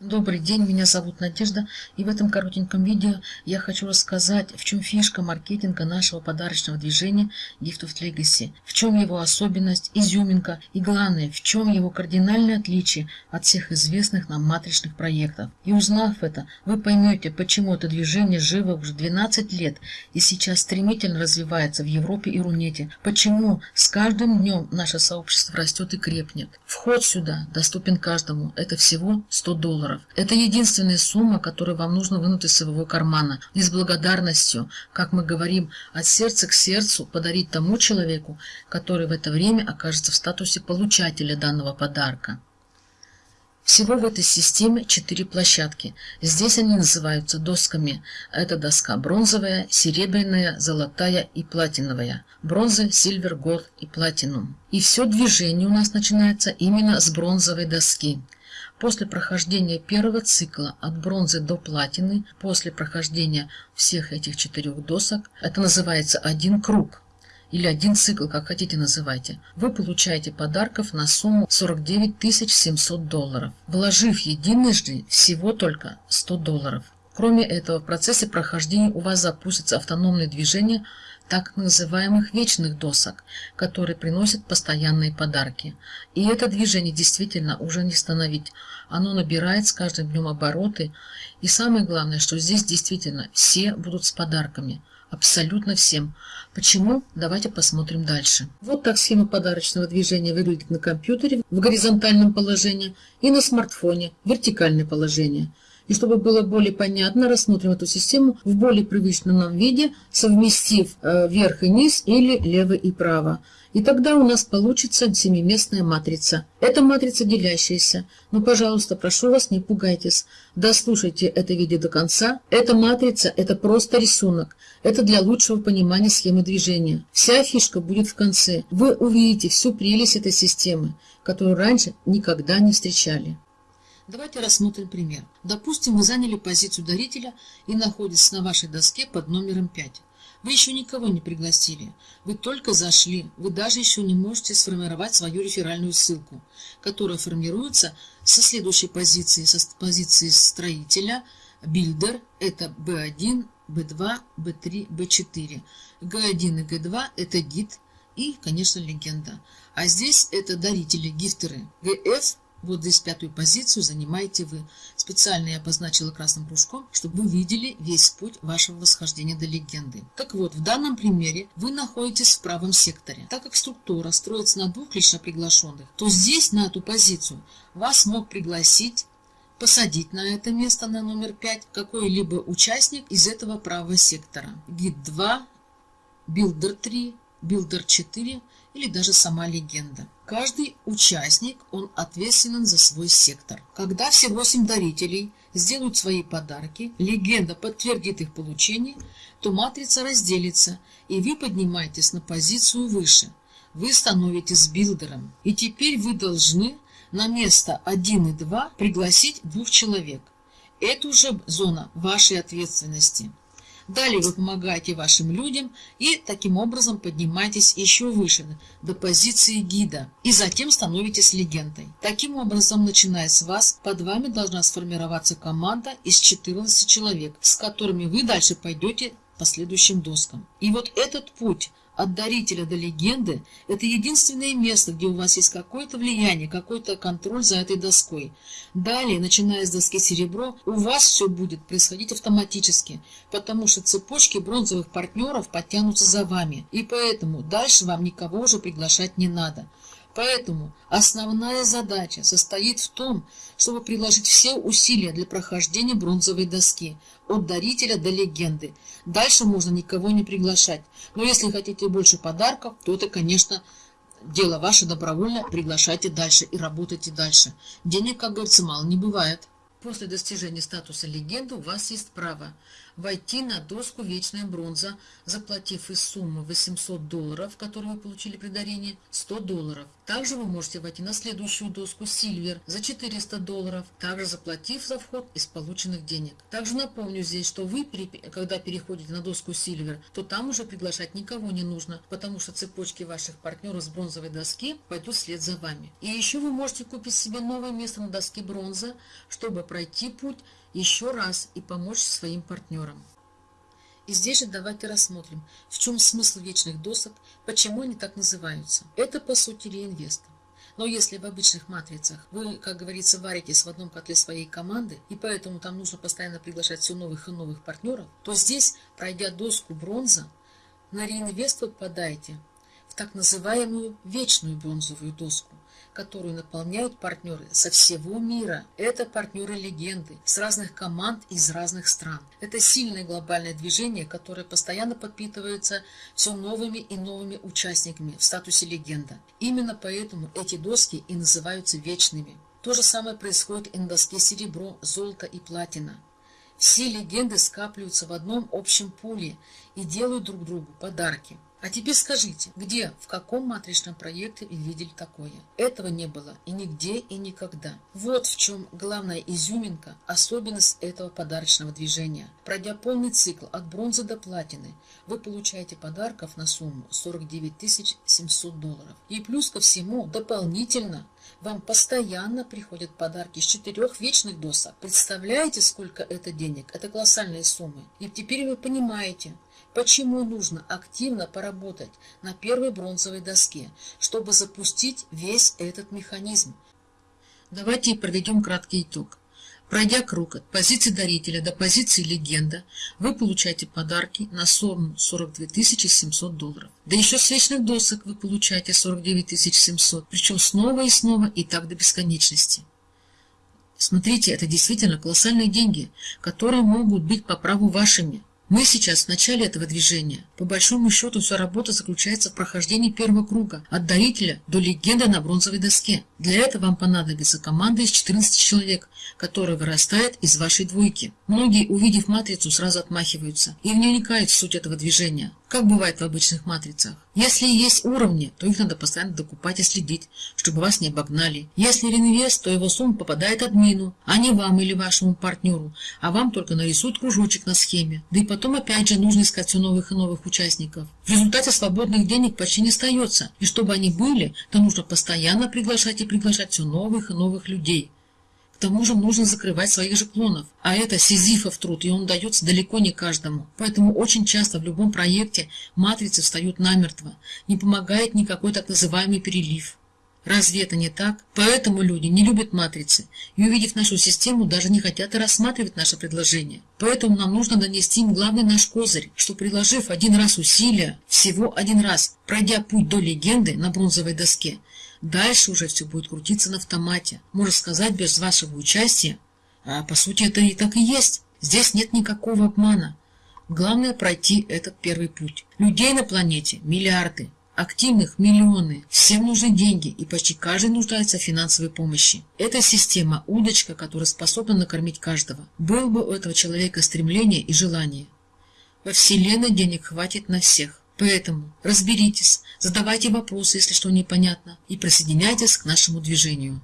Добрый день, меня зовут Надежда, и в этом коротеньком видео я хочу рассказать, в чем фишка маркетинга нашего подарочного движения Gift of Legacy, в чем его особенность, изюминка и главное, в чем его кардинальное отличие от всех известных нам матричных проектов. И узнав это, вы поймете, почему это движение живо уже 12 лет и сейчас стремительно развивается в Европе и Рунете, почему с каждым днем наше сообщество растет и крепнет. Вход сюда доступен каждому, это всего 100 долларов долларов. Это единственная сумма, которую вам нужно вынуть из своего кармана. И с благодарностью, как мы говорим, от сердца к сердцу подарить тому человеку, который в это время окажется в статусе получателя данного подарка. Всего в этой системе четыре площадки. Здесь они называются досками. Это доска бронзовая, серебряная, золотая и платиновая. Бронза, сильвер, голд и платинум. И все движение у нас начинается именно с бронзовой доски. После прохождения первого цикла от бронзы до платины, после прохождения всех этих четырех досок, это называется один круг или один цикл, как хотите называйте, вы получаете подарков на сумму 49 700 долларов, вложив единожды всего только 100 долларов. Кроме этого, в процессе прохождения у вас запустится автономное движение так называемых вечных досок, которые приносят постоянные подарки. И это движение действительно уже не остановить. Оно набирает с каждым днем обороты. И самое главное, что здесь действительно все будут с подарками. Абсолютно всем. Почему? Давайте посмотрим дальше. Вот так схема подарочного движения выглядит на компьютере в горизонтальном положении и на смартфоне в вертикальное положение. И чтобы было более понятно, рассмотрим эту систему в более привычном нам виде, совместив э, верх и низ или лево и право. И тогда у нас получится семиместная матрица. Это матрица делящаяся. Но, пожалуйста, прошу вас, не пугайтесь. Дослушайте это видео до конца. Эта матрица – это просто рисунок. Это для лучшего понимания схемы движения. Вся фишка будет в конце. Вы увидите всю прелесть этой системы, которую раньше никогда не встречали. Давайте рассмотрим пример. Допустим, вы заняли позицию дарителя и находитесь на вашей доске под номером 5. Вы еще никого не пригласили. Вы только зашли. Вы даже еще не можете сформировать свою реферальную ссылку, которая формируется со следующей позиции, со позиции строителя, builder, это B1, B2, B3, B4. G1 и G2 это гид и, конечно, легенда. А здесь это дарители, gifter ы. GF вот здесь пятую позицию занимаете вы. Специально я обозначила красным кружком, чтобы вы видели весь путь вашего восхождения до легенды. Так вот, в данном примере вы находитесь в правом секторе. Так как структура строится на двух лично приглашенных, то здесь, на эту позицию, вас мог пригласить посадить на это место на номер 5 какой-либо участник из этого правого сектора. Гид 2, Builder 3, Builder 4 или даже сама легенда. Каждый участник, он ответственен за свой сектор. Когда все восемь дарителей сделают свои подарки, легенда подтвердит их получение, то матрица разделится, и вы поднимаетесь на позицию выше. Вы становитесь билдером. И теперь вы должны на место 1 и 2 пригласить двух человек. Это уже зона вашей ответственности. Далее вы помогаете вашим людям и таким образом поднимаетесь еще выше, до позиции гида, и затем становитесь легендой. Таким образом, начиная с вас, под вами должна сформироваться команда из 14 человек, с которыми вы дальше пойдете по следующим доскам. И вот этот путь от дарителя до легенды – это единственное место, где у вас есть какое-то влияние, какой-то контроль за этой доской. Далее, начиная с доски серебро, у вас все будет происходить автоматически, потому что цепочки бронзовых партнеров подтянутся за вами, и поэтому дальше вам никого уже приглашать не надо. Поэтому основная задача состоит в том, чтобы приложить все усилия для прохождения бронзовой доски, от дарителя до легенды. Дальше можно никого не приглашать. Но если хотите больше подарков, то это, конечно, дело ваше добровольно. Приглашайте дальше и работайте дальше. Денег, как говорится, мало не бывает. После достижения статуса легенды у вас есть право войти на доску «Вечная бронза», заплатив из суммы 800 долларов, которую вы получили при дарении, 100 долларов. Также вы можете войти на следующую доску «Сильвер» за 400 долларов, также заплатив за вход из полученных денег. Также напомню здесь, что вы, когда переходите на доску «Сильвер», то там уже приглашать никого не нужно, потому что цепочки ваших партнеров с бронзовой доски пойдут вслед за вами. И еще вы можете купить себе новое место на доске бронза, чтобы пройти путь еще раз и помочь своим партнерам. И здесь же давайте рассмотрим, в чем смысл вечных досок, почему они так называются. Это по сути реинвест. Но если в обычных матрицах вы, как говорится, варитесь в одном котле своей команды, и поэтому там нужно постоянно приглашать все новых и новых партнеров, то здесь, пройдя доску бронза, на реинвест вы в так называемую вечную бронзовую доску, которую наполняют партнеры со всего мира. Это партнеры-легенды с разных команд из разных стран. Это сильное глобальное движение, которое постоянно подпитывается все новыми и новыми участниками в статусе легенда. Именно поэтому эти доски и называются вечными. То же самое происходит и на доске серебро, золото и платина. Все легенды скапливаются в одном общем пуле и делают друг другу подарки. А теперь скажите, где, в каком матричном проекте вы видели такое? Этого не было и нигде, и никогда. Вот в чем главная изюминка, особенность этого подарочного движения. Пройдя полный цикл от бронзы до платины, вы получаете подарков на сумму 49 700 долларов. И плюс ко всему, дополнительно, вам постоянно приходят подарки с четырех вечных досок. Представляете, сколько это денег? Это колоссальные суммы. И теперь вы понимаете, Почему нужно активно поработать на первой бронзовой доске, чтобы запустить весь этот механизм? Давайте проведем краткий итог. Пройдя круг от позиции дарителя до позиции легенда, вы получаете подарки на сумму 42 700 долларов. Да еще с вечных досок вы получаете 49 700, причем снова и снова и так до бесконечности. Смотрите, это действительно колоссальные деньги, которые могут быть по праву вашими. Мы сейчас в начале этого движения. По большому счету вся работа заключается в прохождении первого круга, от дарителя до легенды на бронзовой доске. Для этого вам понадобится команда из 14 человек, которая вырастает из вашей двойки. Многие, увидев матрицу, сразу отмахиваются и не уникают в суть этого движения как бывает в обычных матрицах. Если есть уровни, то их надо постоянно докупать и следить, чтобы вас не обогнали. Если реинвест, то его сумма попадает админу, а не вам или вашему партнеру, а вам только нарисуют кружочек на схеме. Да и потом опять же нужно искать все новых и новых участников. В результате свободных денег почти не остается, и чтобы они были, то нужно постоянно приглашать и приглашать все новых и новых людей. К тому же нужно закрывать своих же клонов. А это сизифов труд, и он дается далеко не каждому. Поэтому очень часто в любом проекте матрицы встают намертво. Не помогает никакой так называемый перелив. Разве это не так? Поэтому люди не любят матрицы и, увидев нашу систему, даже не хотят и рассматривать наше предложение. Поэтому нам нужно донести им главный наш козырь, что приложив один раз усилия, всего один раз, пройдя путь до легенды на бронзовой доске, Дальше уже все будет крутиться на автомате. Можно сказать, без вашего участия. А по сути это и так и есть. Здесь нет никакого обмана. Главное пройти этот первый путь. Людей на планете миллиарды, активных миллионы. Всем нужны деньги, и почти каждый нуждается в финансовой помощи. Эта система – удочка, которая способна накормить каждого. Был бы у этого человека стремление и желание. Во Вселенной денег хватит на всех. Поэтому разберитесь, задавайте вопросы, если что непонятно, и присоединяйтесь к нашему движению.